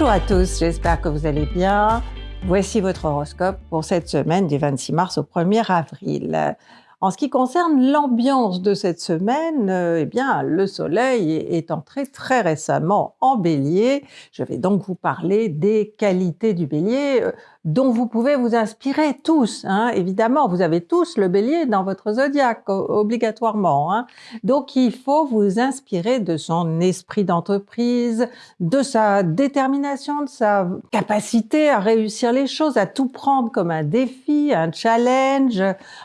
Bonjour à tous, j'espère que vous allez bien. Voici votre horoscope pour cette semaine du 26 mars au 1er avril. En ce qui concerne l'ambiance de cette semaine, eh bien, le soleil est entré très récemment en bélier. Je vais donc vous parler des qualités du bélier euh, dont vous pouvez vous inspirer tous. Hein. Évidemment, vous avez tous le bélier dans votre zodiaque, obligatoirement. Hein. Donc, il faut vous inspirer de son esprit d'entreprise, de sa détermination, de sa capacité à réussir les choses, à tout prendre comme un défi, un challenge,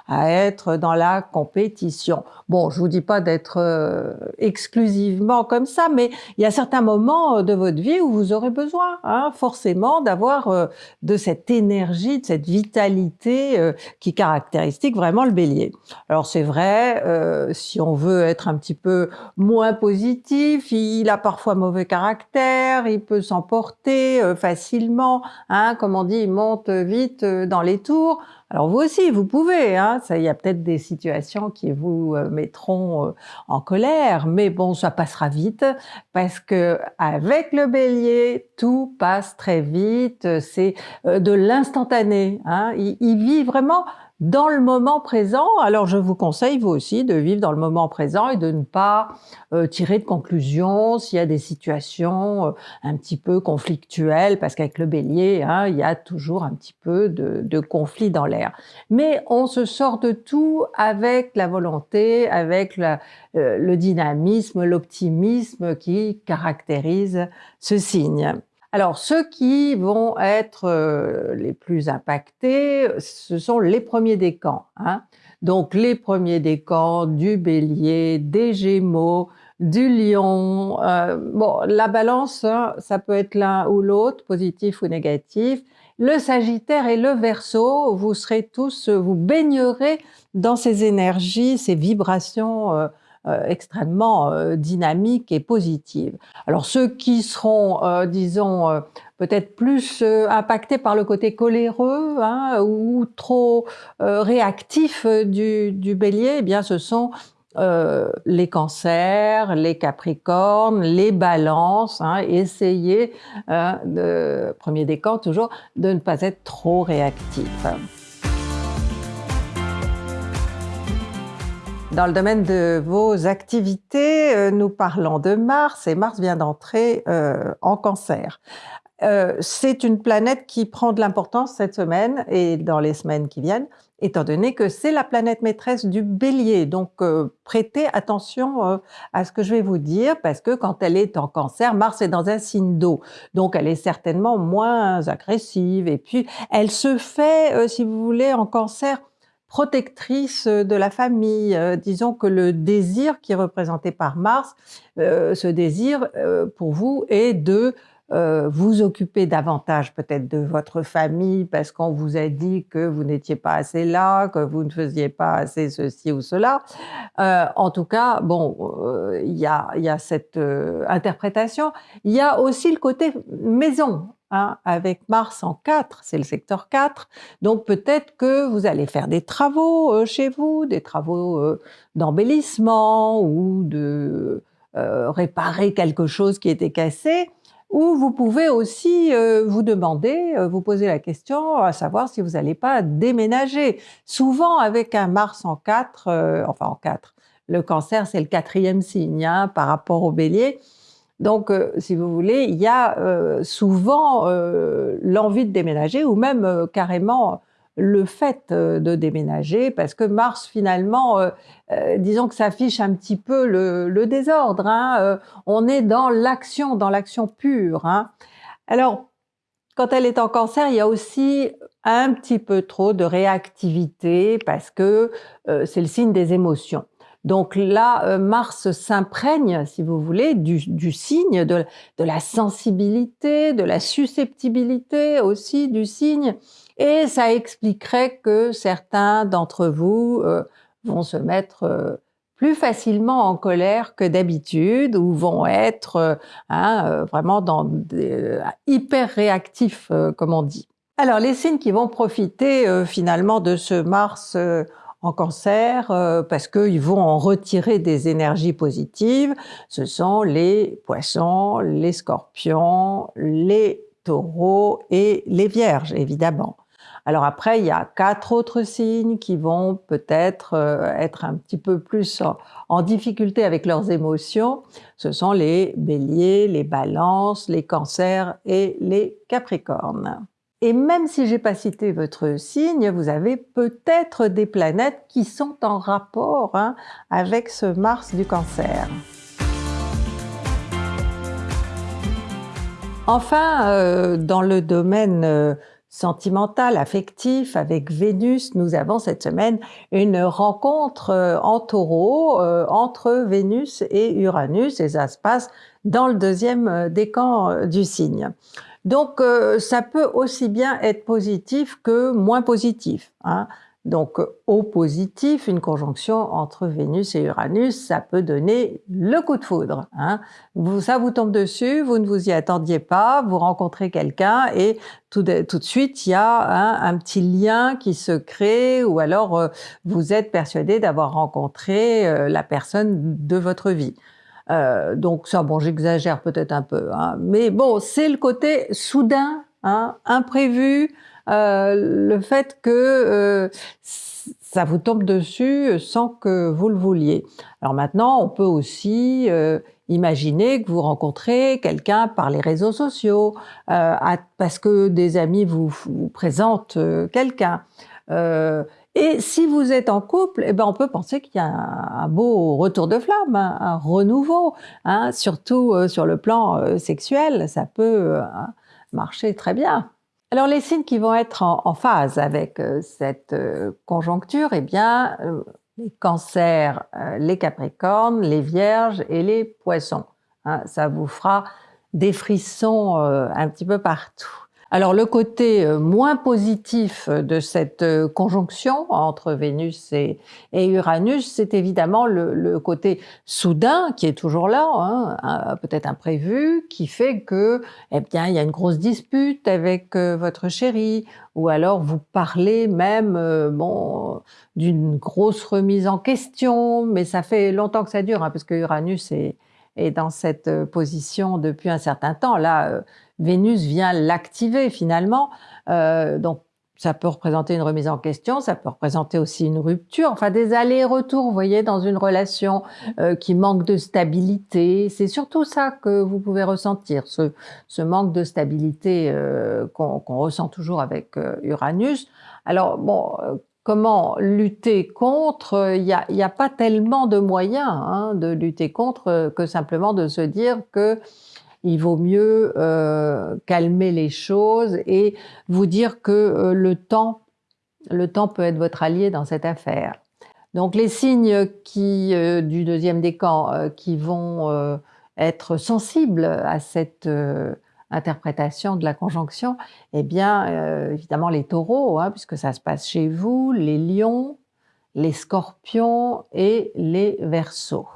à être dans la compétition. Bon, je vous dis pas d'être euh, exclusivement comme ça, mais il y a certains moments de votre vie où vous aurez besoin, hein, forcément, d'avoir euh, de cette énergie, de cette vitalité euh, qui caractéristique vraiment le bélier. Alors c'est vrai, euh, si on veut être un petit peu moins positif, il a parfois mauvais caractère, il peut s'emporter euh, facilement, hein, comme on dit, il monte vite dans les tours. Alors vous aussi, vous pouvez, hein, ça, il y a peut-être des situations qui vous euh, mettront euh, en colère, mais bon, ça passera vite parce que avec le bélier, tout passe très vite, c'est euh, de l'instantané. Hein, il, il vit vraiment dans le moment présent. Alors je vous conseille vous aussi de vivre dans le moment présent et de ne pas euh, tirer de conclusions s'il y a des situations euh, un petit peu conflictuelles, parce qu'avec le bélier, hein, il y a toujours un petit peu de, conflit dans l'air. Mais on se sort de tout avec la volonté, avec euh, le dynamisme, l'optimisme qui caractérise ce signe. Alors, ceux qui vont être euh, les plus impactés, ce sont les premiers décans. Hein. Donc, les premiers décans du bélier, des gémeaux, du lion. Euh, bon, la balance, hein, ça peut être l'un ou l'autre, positif ou négatif. Le sagittaire et le verso, vous serez tous, vous baignerez dans ces énergies, ces vibrations euh, extrêmement euh, dynamique et positive. Alors ceux qui seront, euh, disons, peut-être plus impactés par le côté coléreux hein, ou trop réactifs du, du, bélier, eh bien ce sont les cancers, les capricornes, les balances, hein, essayez, de, premier décan toujours, de ne pas être trop réactif. Dans le domaine de vos activités, euh, nous parlons de Mars et Mars vient d'entrer euh, en cancer. Euh, c'est une planète qui prend de l'importance cette semaine et dans les semaines qui viennent, étant donné que c'est la planète maîtresse du bélier. Donc prêtez attention à ce que je vais vous dire, parce que quand elle est en cancer, Mars est dans un signe d'eau. Donc elle est certainement moins agressive. Et puis elle se fait, si vous voulez, en cancer, protectrice de la famille. Euh, disons que le désir qui est représenté par Mars, euh, ce désir euh, pour vous est de vous occuper davantage peut-être de votre famille parce qu'on vous a dit que vous n'étiez pas assez là, que vous ne faisiez pas assez ceci ou cela. en tout cas, bon, il y, a, y a cette interprétation. Il y a aussi le côté maison. Avec Mars en 4, c'est le secteur 4, donc peut-être que vous allez faire des travaux euh, chez vous, des travaux euh, d'embellissement ou de euh, réparer quelque chose qui était cassé, ou vous pouvez aussi vous demander, vous poser la question à savoir si vous n'allez pas déménager. Souvent avec un Mars en 4, enfin en 4, le cancer c'est le quatrième signe hein, par rapport au bélier, donc, euh, si vous voulez, il y a euh, souvent euh, l'envie de déménager ou même carrément le fait de déménager, parce que Mars, finalement, disons que ça affiche un petit peu le, désordre. Hein, on est dans l'action, dans l'action pure. Hein. Alors, quand elle est en cancer, il y a aussi un petit peu trop de réactivité, parce que c'est le signe des émotions. Donc là, euh, Mars s'imprègne, si vous voulez, du, signe, de, la sensibilité, de la susceptibilité aussi du signe, et ça expliquerait que certains d'entre vous euh, vont se mettre euh, plus facilement en colère que d'habitude ou vont être hein, vraiment dans hyper réactifs, comme on dit. Alors les signes qui vont profiter finalement de ce Mars en cancer euh, parce qu'ils vont en retirer des énergies positives. Ce sont les poissons, les scorpions, les taureaux et les vierges, évidemment. Alors après, il y a quatre autres signes qui vont peut-être euh, être un petit peu plus en, difficulté avec leurs émotions. Ce sont les béliers, les balances, les cancers et les capricornes. Et même si j'ai pas cité votre signe, vous avez peut-être des planètes qui sont en rapport hein, avec ce Mars du cancer. Enfin, euh, dans le domaine euh, sentimental, affectif, avec Vénus, nous avons cette semaine une rencontre euh, en taureau euh, entre Vénus et Uranus, et ça se passe dans le deuxième euh, décan du signe. Donc, ça peut aussi bien être positif que moins positif. Hein. Donc, au positif, une conjonction entre Vénus et Uranus, ça peut donner le coup de foudre. Hein. ça vous tombe dessus, vous ne vous y attendiez pas, vous rencontrez quelqu'un et tout de, tout de, suite, il y a hein, un petit lien qui se crée ou alors euh, vous êtes persuadé d'avoir rencontré euh, la personne de votre vie. Euh, donc ça, bon, j'exagère peut-être un peu, hein, mais bon, c'est le côté soudain, hein, imprévu, euh, le fait que euh, ça vous tombe dessus sans que vous le vouliez. Alors maintenant, on peut aussi euh, imaginer que vous rencontrez quelqu'un par les réseaux sociaux, parce que des amis vous, présentent quelqu'un. Et si vous êtes en couple, eh ben on peut penser qu'il y a un, beau retour de flamme, un, renouveau, hein, surtout sur le plan sexuel, ça peut marcher très bien. Alors les signes qui vont être en, phase avec euh, cette euh, conjoncture, eh bien, euh, les cancers, les capricornes, les vierges et les poissons. Hein, ça vous fera des frissons un petit peu partout. Alors le côté euh, moins positif de cette euh, conjonction entre Vénus et, Uranus, c'est évidemment le, côté soudain qui est toujours là, hein, peut-être imprévu, qui fait que, eh bien, il y a une grosse dispute avec euh, votre chéri, ou alors vous parlez même, bon, d'une grosse remise en question, mais ça fait longtemps que ça dure, hein, parce que Uranus est, est dans cette position depuis un certain temps. Là, Vénus vient l'activer finalement. Euh, donc ça peut représenter une remise en question, ça peut représenter aussi une rupture, enfin des allers-retours, vous voyez, dans une relation euh, qui manque de stabilité. C'est surtout ça que vous pouvez ressentir, ce, manque de stabilité euh, qu'on ressent toujours avec Uranus. Alors bon, comment lutter contre Il n'y a, pas tellement de moyens hein, de lutter contre que simplement de se dire que il vaut mieux euh, calmer les choses et vous dire que euh, le temps, le temps peut être votre allié dans cette affaire. Donc les signes qui, euh, du deuxième décan qui vont être sensibles à cette interprétation de la conjonction, eh bien évidemment les taureaux, hein, puisque ça se passe chez vous, les lions, les scorpions et les versos.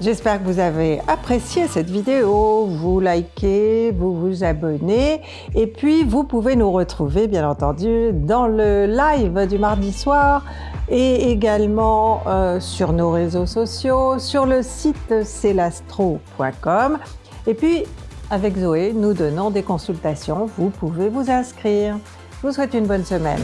J'espère que vous avez apprécié cette vidéo, vous likez, vous vous abonnez. Et puis vous pouvez nous retrouver bien entendu dans le live du mardi soir et également euh, sur nos réseaux sociaux, sur le site celastro.com et puis avec Zoé, nous donnons des consultations, vous pouvez vous inscrire. Je vous souhaite une bonne semaine.